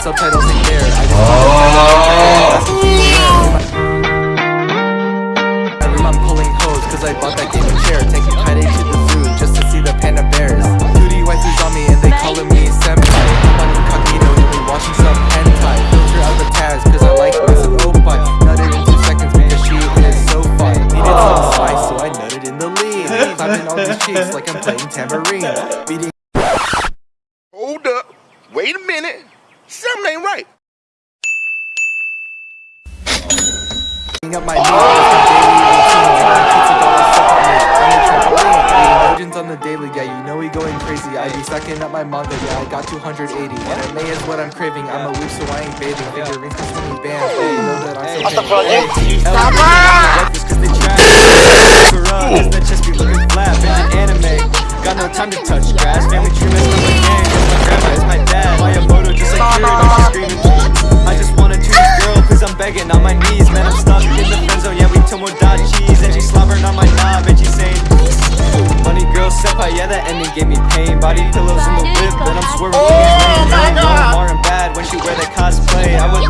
subtitles in there. I just oh. I there. Every mom pulling hose cause I bought that game of chair. Taking Friday to the zoo just to see the panda bears. Duty waifus on me and they calling me senpai. I'm incognito, you be watching some hentai. Filter out the tags cause I like Miss Opai. Nutted in two seconds because she is so fun. Needed some spice so I nutted in the lead. Clapping on the cheeks like I'm playing tambourine. Beating Hold up. Wait a minute. Something ain't right. up my knees just a daily routine. Pizza dollars suck on the trampoline, eating legends on the daily. Yeah, you know we going crazy. I be sucking up my manga. Yeah, I got 280. Anime is what I'm craving. I'm a weeb, so I ain't bathing. Figurines for 20 bands. Yeah, you know that I'm so big. Stop breakfast cause they trash For up, cause that chest be looking flat Bitch anime, got no time to touch grass Family tree Man, I'm stuck in the friend zone, yeah, we tomodachi's And she slobbering on my knob and she saying Bunny Girl Senpai, yeah, that ending gave me pain. Body pillows in the whip, then I'm swerving. Oh, the More and bad when she wear that cosplay. I would